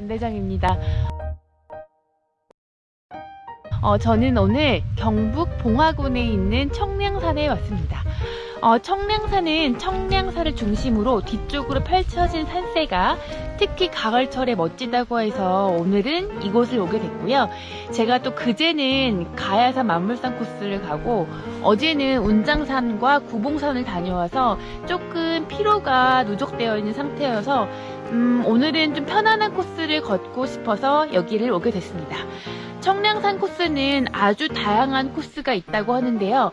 안대장입니다. 어, 저는 오늘 경북 봉화군에 있는 청량산에 왔습니다. 어, 청량산은 청량사를 중심으로 뒤쪽으로 펼쳐진 산세가 특히 가을철에 멋지다고 해서 오늘은 이곳을 오게 됐고요. 제가 또 그제는 가야산 만물산 코스를 가고 어제는 운장산과 구봉산을 다녀와서 조금 피로가 누적되어 있는 상태여서 음, 오늘은 좀 편안한 코스를 걷고 싶어서 여기를 오게 됐습니다. 청량산 코스는 아주 다양한 코스가 있다고 하는데요.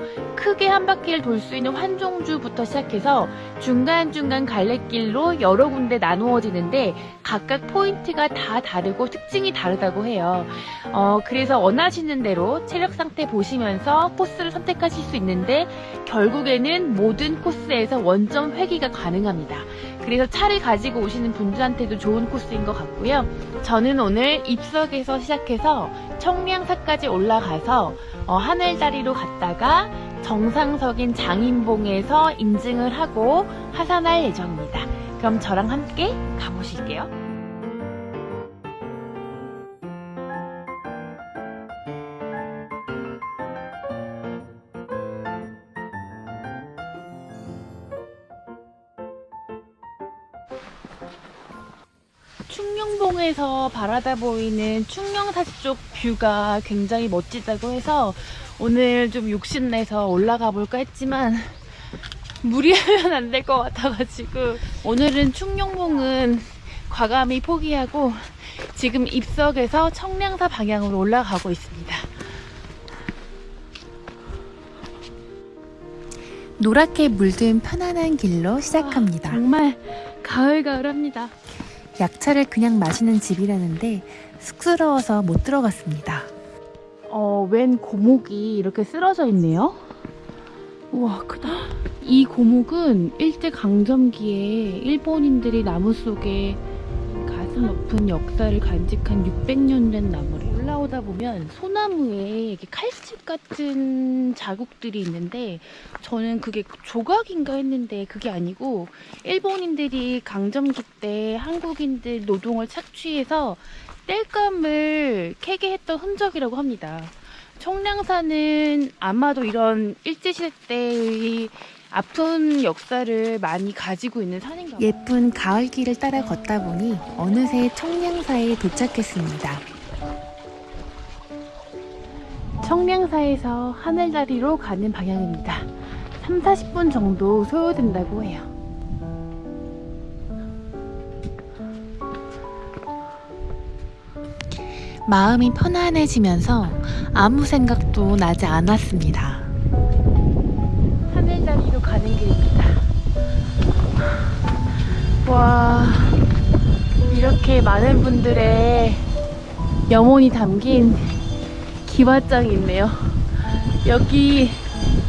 크게 한 바퀴를 돌 수 있는 환종주부터 시작해서 중간중간 갈래길로 여러 군데 나누어지는데 각각 포인트가 다 다르고 특징이 다르다고 해요. 어, 그래서 원하시는 대로 체력 상태 보시면서 코스를 선택하실 수 있는데 결국에는 모든 코스에서 원점 회귀가 가능합니다. 그래서 차를 가지고 오시는 분들한테도 좋은 코스인 것 같고요. 저는 오늘 입석에서 시작해서 청량사까지 올라가서 어, 하늘다리로 갔다가 정상석인 장인봉에서 인증을 하고 하산할 예정입니다. 그럼 저랑 함께 가보실게요. 충령봉에서 바라다 보이는 충령사 쪽 뷰가 굉장히 멋지다고 해서 오늘 좀 욕심내서 올라가 볼까 했지만 무리하면 안 될 것 같아가지고 오늘은 충령봉은 과감히 포기하고 지금 입석에서 청량사 방향으로 올라가고 있습니다. 노랗게 물든 편안한 길로 시작합니다. 정말 가을가을합니다. 약차를 그냥 마시는 집이라는데 쑥스러워서 못 들어갔습니다. 어, 웬 고목이 이렇게 쓰러져 있네요. 우와, 크다. 이 고목은 일제강점기에 일본인들이 나무 속에 가슴 높은 역사를 간직한 600년 된 나무를 올라오다 보면 소나무에 이렇게 칼집 같은 자국들이 있는데 저는 그게 조각인가 했는데 그게 아니고 일본인들이 강점기 때 한국인들 노동을 착취해서 땔감을 캐게 했던 흔적이라고 합니다. 청량산은 아마도 이런 일제시대 때의 아픈 역사를 많이 가지고 있는 산인가 봐요. 예쁜 가을 길을 따라 걷다 보니 어느새 청량사에 도착했습니다. 청량사에서 하늘다리로 가는 방향입니다. 3, 40분 정도 소요된다고 해요. 마음이 편안해지면서 아무 생각도 나지 않았습니다. 가는 길입니다. 와, 이렇게 많은 분들의 염원이 담긴 기와장이 있네요. 여기,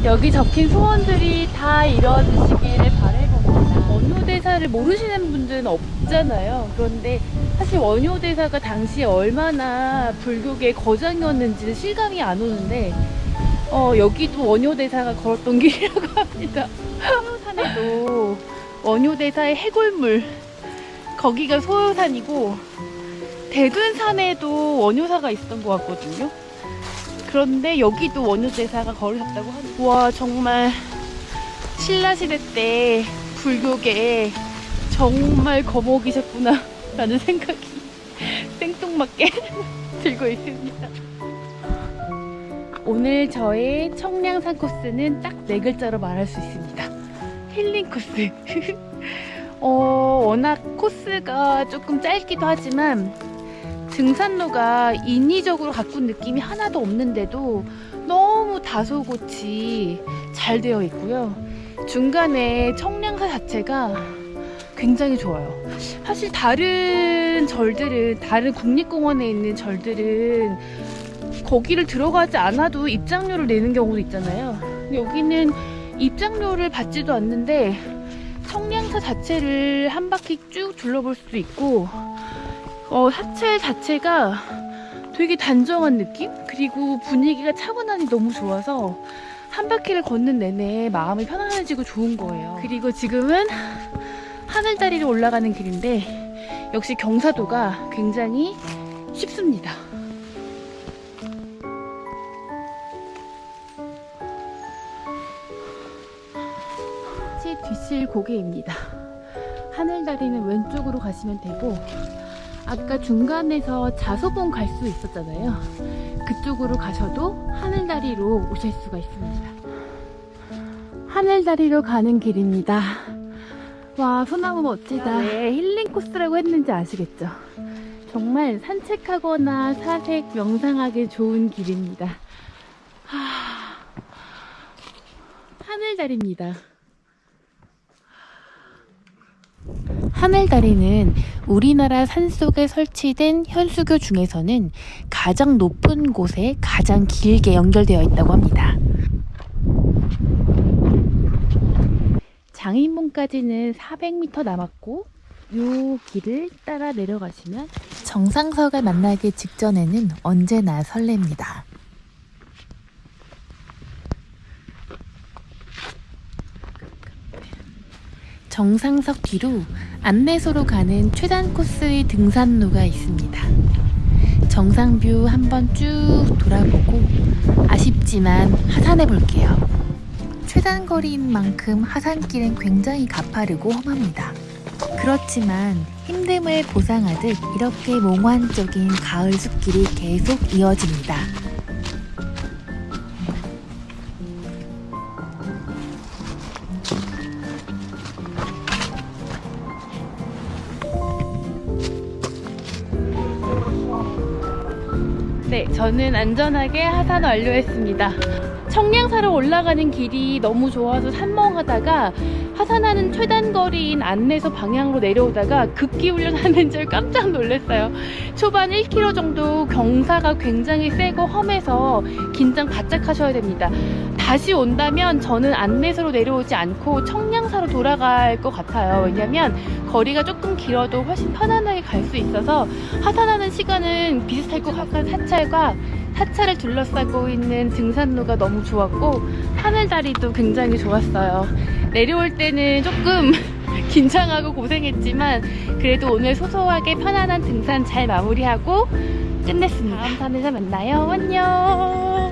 여기 적힌 소원들이 다 이루어지시기를 바라봅니다. 원효대사를 모르시는 분들은 없잖아요. 그런데 사실 원효대사가 당시에 얼마나 불교계의 거장이었는지는 실감이 안 오는데 어, 여기도 원효대사가 걸었던 길이라고 합니다. 소요산에도 원효대사의 해골물 거기가 소요산이고 대둔산에도 원효사가 있었던 것 같거든요. 그런데 여기도 원효대사가 걸으셨다고 하니 와 정말 신라시대 때 불교계에 정말 거목이셨구나 라는 생각이 생뚱맞게 들고 있습니다. 오늘 저의 청량산 코스는 딱 네 글자로 말할 수 있습니다. 힐링 코스. 어, 워낙 코스가 조금 짧기도 하지만 등산로가 인위적으로 가꾼 느낌이 하나도 없는데도 너무 다소곳이 잘 되어 있고요. 중간에 청량사 자체가 굉장히 좋아요. 사실 다른 절들은 다른 국립공원에 있는 절들은 거기를 들어가지 않아도 입장료를 내는 경우도 있잖아요. 여기는 입장료를 받지도 않는데 청량사 자체를 한 바퀴 쭉 둘러볼 수도 있고 어, 사체 자체가 되게 단정한 느낌? 그리고 분위기가 차분하니 너무 좋아서 한 바퀴를 걷는 내내 마음이 편안해지고 좋은 거예요. 그리고 지금은 하늘다리로 올라가는 길인데 역시 경사도가 굉장히 쉽습니다. 치 뒤실 고개입니다. 하늘다리는 왼쪽으로 가시면 되고 아까 중간에서 자소봉 갈 수 있었잖아요. 그쪽으로 가셔도 하늘다리로 오실 수가 있습니다. 하늘다리로 가는 길입니다. 와, 소나무 멋지다. 왜 힐링 코스라고 했는지 아시겠죠? 정말 산책하거나 사색, 명상하기 좋은 길입니다. 하... 하늘다리입니다. 하늘다리는 우리나라 산속에 설치된 현수교 중에서는 가장 높은 곳에 가장 길게 연결되어 있다고 합니다. 장인봉까지는 400m 남았고 이 길을 따라 내려가시면 정상석을 만나기 직전에는 언제나 설렙니다. 정상석 뒤로 안내소로 가는 최단 코스의 등산로가 있습니다. 정상뷰 한번 쭉 돌아보고 아쉽지만 하산해 볼게요. 최단 거리인 만큼 하산길은 굉장히 가파르고 험합니다. 그렇지만 힘듦을 보상하듯 이렇게 몽환적인 가을 숲길이 계속 이어집니다. 네, 저는 안전하게 하산 완료했습니다. 청량사로 올라가는 길이 너무 좋아서 산멍하다가 하산하는 최단 거리인 안내소 방향으로 내려오다가 급기 훈련하는 줄 깜짝 놀랐어요. 초반 1km 정도 경사가 굉장히 세고 험해서 긴장 바짝 하셔야 됩니다. 다시 온다면 저는 안내소로 내려오지 않고 청량사로 돌아갈 것 같아요. 왜냐면 거리가 조금 길어도 훨씬 편안하게 갈 수 있어서 하산하는 시간은 비슷할 것 같은 사찰과 사찰을 둘러싸고 있는 등산로가 너무 좋았고 하늘다리도 굉장히 좋았어요. 내려올 때는 조금 긴장하고 고생했지만 그래도 오늘 소소하게 편안한 등산 잘 마무리하고 끝냈습니다. 다음 산에서 만나요. 안녕.